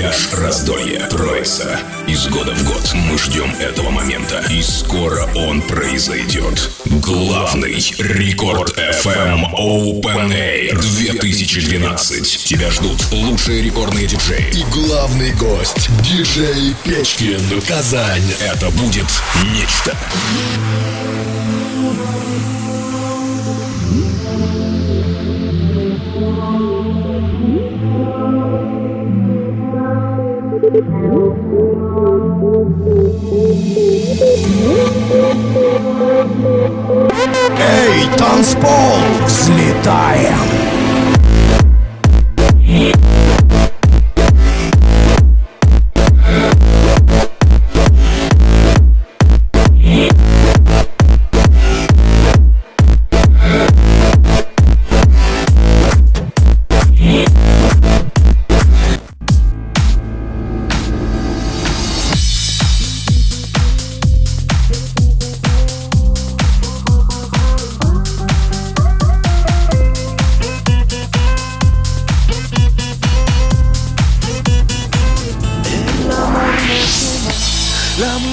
Пляж Раздолье. Троица. Из года в год мы ждем этого момента. И скоро он произойдет. Главный Рекорд FM Open Air 2012. Тебя ждут лучшие рекордные диджеи. И главный гость. Диджей Печкин. Казань. Это будет нечто. Эй, танцпол, взлетаем!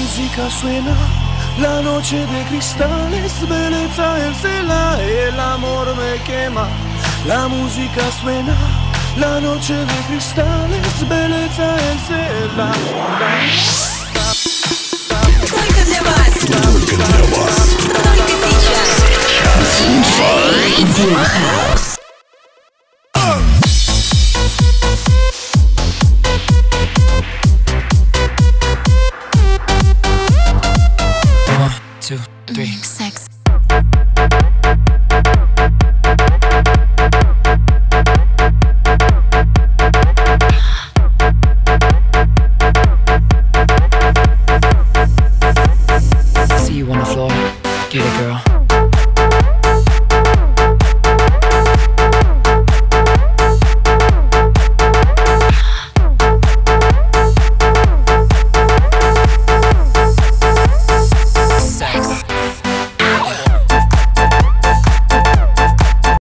Música suena, la noche de cristales, belleza el cela, el amor me quema. La música suena, la noche de cristales, belleza el cela. three. Mm-hmm. Sex.